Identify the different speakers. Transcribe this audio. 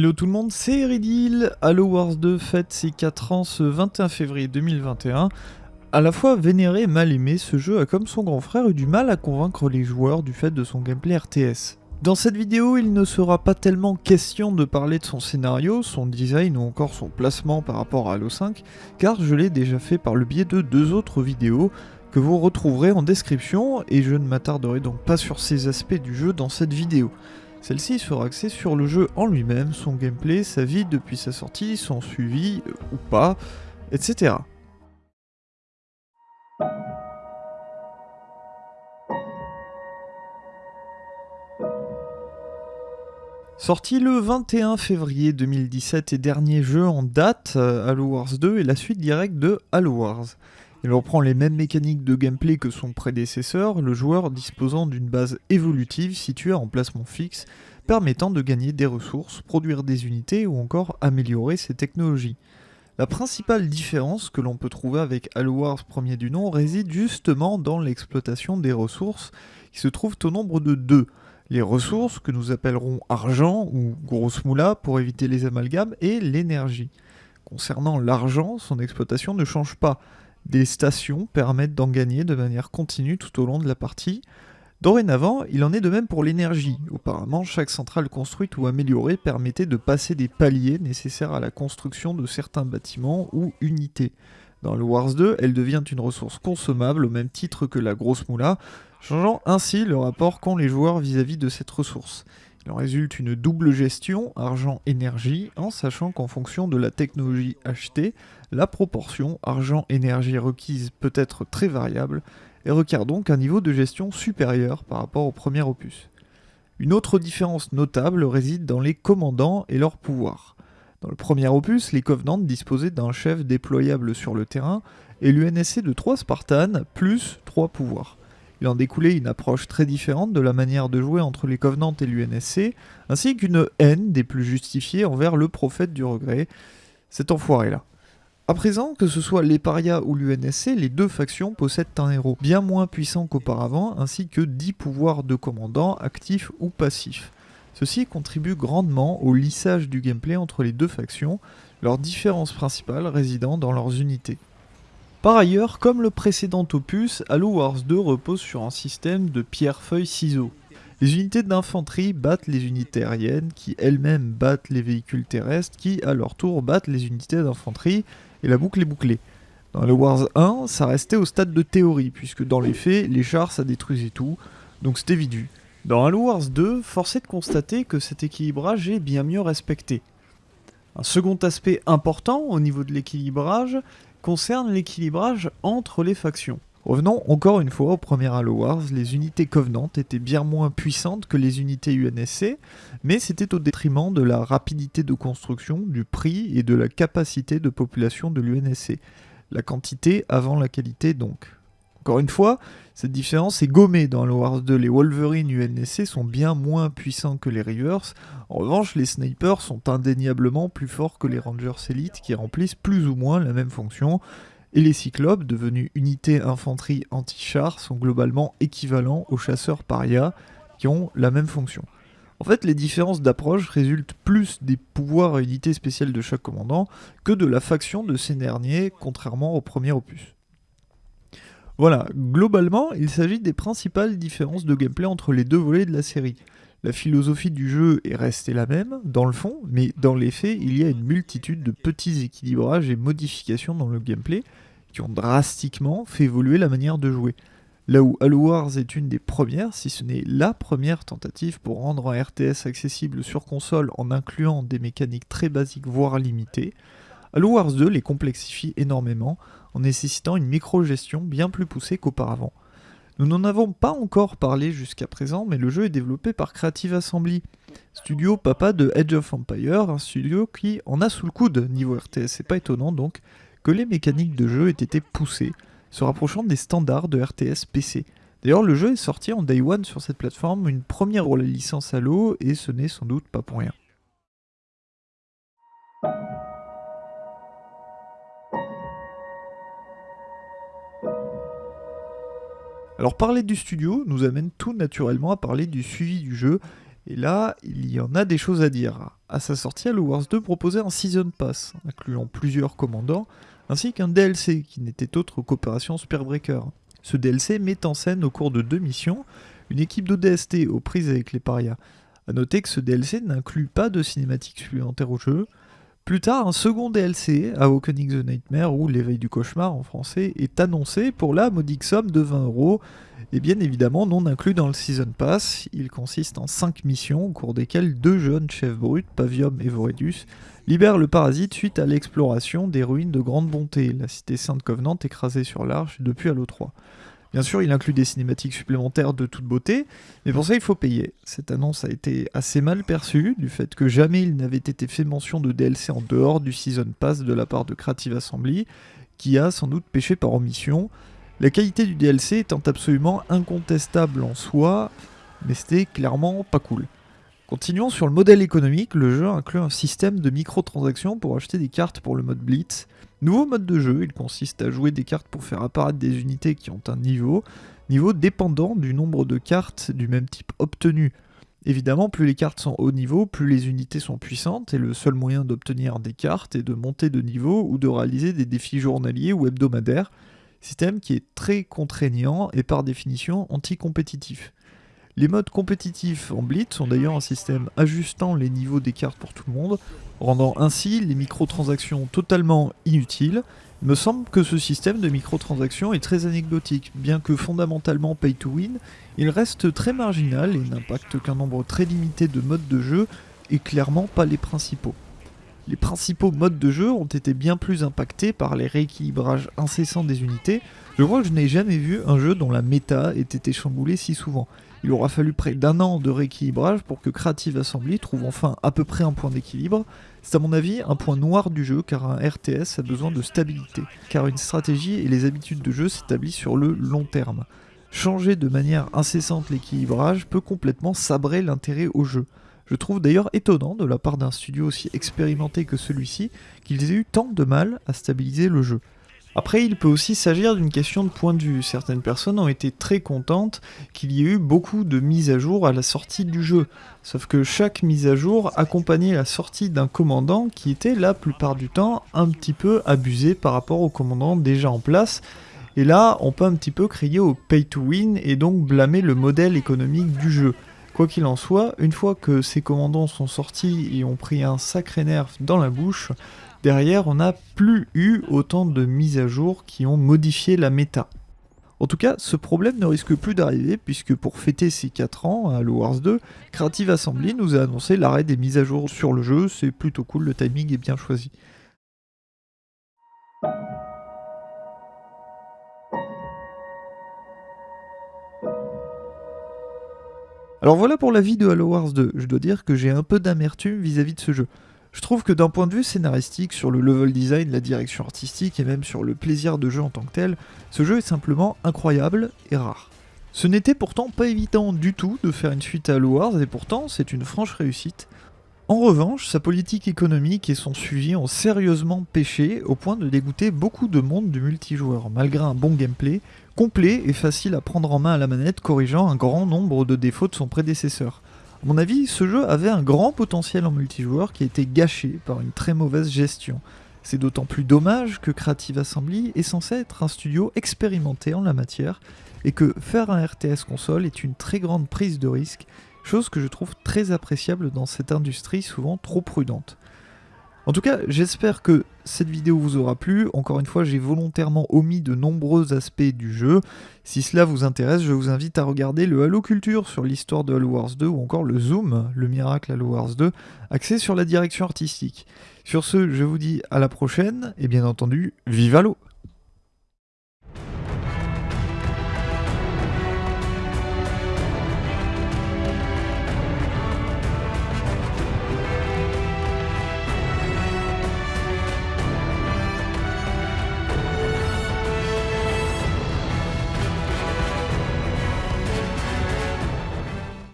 Speaker 1: Hello tout le monde, c'est Eridil. Halo Wars 2 fête ses 4 ans ce 21 février 2021. À la fois vénéré et mal aimé, ce jeu a comme son grand frère eu du mal à convaincre les joueurs du fait de son gameplay RTS. Dans cette vidéo, il ne sera pas tellement question de parler de son scénario, son design ou encore son placement par rapport à Halo 5, car je l'ai déjà fait par le biais de deux autres vidéos que vous retrouverez en description, et je ne m'attarderai donc pas sur ces aspects du jeu dans cette vidéo. Celle-ci sera axée sur le jeu en lui-même, son gameplay, sa vie depuis sa sortie, son suivi euh, ou pas, etc. Sorti le 21 février 2017 et dernier jeu en date, euh, Halo Wars 2 est la suite directe de Halo Wars. Il reprend les mêmes mécaniques de gameplay que son prédécesseur, le joueur disposant d'une base évolutive située en placement fixe, permettant de gagner des ressources, produire des unités ou encore améliorer ses technologies. La principale différence que l'on peut trouver avec Halo Wars premier du nom réside justement dans l'exploitation des ressources qui se trouvent au nombre de deux. Les ressources que nous appellerons argent ou grosse moula pour éviter les amalgames et l'énergie. Concernant l'argent, son exploitation ne change pas. Des stations permettent d'en gagner de manière continue tout au long de la partie. Dorénavant, il en est de même pour l'énergie. Auparavant, chaque centrale construite ou améliorée permettait de passer des paliers nécessaires à la construction de certains bâtiments ou unités. Dans le Wars 2, elle devient une ressource consommable au même titre que la grosse moula, changeant ainsi le rapport qu'ont les joueurs vis-à-vis -vis de cette ressource. En résulte une double gestion argent-énergie en sachant qu'en fonction de la technologie achetée, la proportion argent-énergie requise peut être très variable et requiert donc un niveau de gestion supérieur par rapport au premier opus. Une autre différence notable réside dans les commandants et leurs pouvoirs. Dans le premier opus, les Covenants disposaient d'un chef déployable sur le terrain et l'UNSC de 3 Spartans plus 3 pouvoirs. Il en découlait une approche très différente de la manière de jouer entre les Covenants et l'UNSC, ainsi qu'une haine des plus justifiées envers le prophète du regret, cet enfoiré-là. À présent, que ce soit les parias ou l'UNSC, les deux factions possèdent un héros bien moins puissant qu'auparavant, ainsi que 10 pouvoirs de commandant actifs ou passifs. Ceci contribue grandement au lissage du gameplay entre les deux factions, leurs différences principales résidant dans leurs unités. Par ailleurs, comme le précédent opus, Halo Wars 2 repose sur un système de pierre-feuille-ciseaux. Les unités d'infanterie battent les unités aériennes, qui elles-mêmes battent les véhicules terrestres, qui à leur tour battent les unités d'infanterie, et la boucle est bouclée. Dans Halo Wars 1, ça restait au stade de théorie, puisque dans les faits, les chars ça détruisait tout, donc c'était vidu. Dans Halo Wars 2, force est de constater que cet équilibrage est bien mieux respecté. Un second aspect important au niveau de l'équilibrage concerne l'équilibrage entre les factions. Revenons encore une fois au premier Halo Wars, les unités Covenant étaient bien moins puissantes que les unités UNSC, mais c'était au détriment de la rapidité de construction, du prix et de la capacité de population de l'UNSC. La quantité avant la qualité donc. Encore une fois, cette différence est gommée dans Halo Wars 2. Les Wolverine UNSC sont bien moins puissants que les Reavers. En revanche, les snipers sont indéniablement plus forts que les Rangers Elite qui remplissent plus ou moins la même fonction. Et les Cyclopes, devenus unités infanterie anti-char, sont globalement équivalents aux chasseurs paria qui ont la même fonction. En fait, les différences d'approche résultent plus des pouvoirs et unités spéciales de chaque commandant que de la faction de ces derniers, contrairement au premier opus. Voilà, globalement, il s'agit des principales différences de gameplay entre les deux volets de la série. La philosophie du jeu est restée la même, dans le fond, mais dans les faits, il y a une multitude de petits équilibrages et modifications dans le gameplay qui ont drastiquement fait évoluer la manière de jouer. Là où Halo Wars est une des premières, si ce n'est la première tentative pour rendre un RTS accessible sur console en incluant des mécaniques très basiques voire limitées, Halo Wars 2 les complexifie énormément en nécessitant une micro-gestion bien plus poussée qu'auparavant. Nous n'en avons pas encore parlé jusqu'à présent, mais le jeu est développé par Creative Assembly, studio papa de Edge of Empire, un studio qui en a sous le coude niveau RTS. C'est pas étonnant donc que les mécaniques de jeu aient été poussées, se rapprochant des standards de RTS PC. D'ailleurs, le jeu est sorti en Day One sur cette plateforme, une première pour la licence Halo, et ce n'est sans doute pas pour rien. Alors parler du studio nous amène tout naturellement à parler du suivi du jeu Et là, il y en a des choses à dire. À sa sortie, Halo Wars 2 proposait un Season Pass, incluant plusieurs commandants, ainsi qu'un DLC qui n'était autre qu'Opération Spearbreaker. Ce DLC met en scène au cours de deux missions une équipe d'ODST aux prises avec les parias. A noter que ce DLC n'inclut pas de cinématique supplémentaire au jeu. Plus tard, un second DLC, Awakening the Nightmare ou L'éveil du cauchemar en français, est annoncé pour la modique somme de 20 euros, et bien évidemment non inclus dans le Season Pass. Il consiste en 5 missions au cours desquelles deux jeunes chefs bruts, Pavium et Voredus, libèrent le parasite suite à l'exploration des ruines de Grande Bonté, la cité Sainte Covenant écrasée sur l'Arche depuis Halo 3. Bien sûr, il inclut des cinématiques supplémentaires de toute beauté, mais pour ça il faut payer. Cette annonce a été assez mal perçue, du fait que jamais il n'avait été fait mention de DLC en dehors du Season Pass de la part de Creative Assembly, qui a sans doute péché par omission. La qualité du DLC étant absolument incontestable en soi, mais c'était clairement pas cool. Continuons sur le modèle économique, le jeu inclut un système de microtransactions pour acheter des cartes pour le mode Blitz. Nouveau mode de jeu, il consiste à jouer des cartes pour faire apparaître des unités qui ont un niveau, niveau dépendant du nombre de cartes du même type obtenues. Évidemment, plus les cartes sont haut niveau, plus les unités sont puissantes, et le seul moyen d'obtenir des cartes est de monter de niveau ou de réaliser des défis journaliers ou hebdomadaires, système qui est très contraignant et par définition anti-compétitif. Les modes compétitifs en Blitz sont d'ailleurs un système ajustant les niveaux des cartes pour tout le monde, rendant ainsi les microtransactions totalement inutiles. Il me semble que ce système de microtransactions est très anecdotique, bien que fondamentalement pay to win, il reste très marginal et n'impacte qu'un nombre très limité de modes de jeu et clairement pas les principaux. Les principaux modes de jeu ont été bien plus impactés par les rééquilibrages incessants des unités. Je crois que je n'ai jamais vu un jeu dont la méta ait été chamboulée si souvent. Il aura fallu près d'un an de rééquilibrage pour que Creative Assembly trouve enfin à peu près un point d'équilibre. C'est à mon avis un point noir du jeu car un RTS a besoin de stabilité, car une stratégie et les habitudes de jeu s'établissent sur le long terme. Changer de manière incessante l'équilibrage peut complètement sabrer l'intérêt au jeu. Je trouve d'ailleurs étonnant de la part d'un studio aussi expérimenté que celui-ci qu'ils aient eu tant de mal à stabiliser le jeu. Après, il peut aussi s'agir d'une question de point de vue. Certaines personnes ont été très contentes qu'il y ait eu beaucoup de mises à jour à la sortie du jeu. Sauf que chaque mise à jour accompagnait la sortie d'un commandant qui était la plupart du temps un petit peu abusé par rapport au commandant déjà en place. Et là, on peut un petit peu crier au pay to win et donc blâmer le modèle économique du jeu. Quoi qu'il en soit, une fois que ces commandants sont sortis et ont pris un sacré nerf dans la bouche, Derrière, on n'a plus eu autant de mises à jour qui ont modifié la méta. En tout cas, ce problème ne risque plus d'arriver puisque pour fêter ses 4 ans à Halo Wars 2, Creative Assembly nous a annoncé l'arrêt des mises à jour sur le jeu, c'est plutôt cool, le timing est bien choisi. Alors voilà pour la vie de Halo Wars 2, je dois dire que j'ai un peu d'amertume vis-à-vis de ce jeu. Je trouve que d'un point de vue scénaristique, sur le level design, la direction artistique et même sur le plaisir de jeu en tant que tel, ce jeu est simplement incroyable et rare. Ce n'était pourtant pas évident du tout de faire une suite à Halo Wars et pourtant c'est une franche réussite. En revanche, sa politique économique et son suivi ont sérieusement pêché au point de dégoûter beaucoup de monde du multijoueur, malgré un bon gameplay, complet et facile à prendre en main à la manette, corrigeant un grand nombre de défauts de son prédécesseur. A mon avis, ce jeu avait un grand potentiel en multijoueur qui a été gâché par une très mauvaise gestion. C'est d'autant plus dommage que Creative Assembly est censé être un studio expérimenté en la matière et que faire un RTS console est une très grande prise de risque, chose que je trouve très appréciable dans cette industrie souvent trop prudente. En tout cas, j'espère que cette vidéo vous aura plu. Encore une fois, j'ai volontairement omis de nombreux aspects du jeu. Si cela vous intéresse, je vous invite à regarder le Halo Culture sur l'histoire de Halo Wars 2 ou encore le Zoom, le miracle Halo Wars 2, axé sur la direction artistique. Sur ce, je vous dis à la prochaine et bien entendu, vive Halo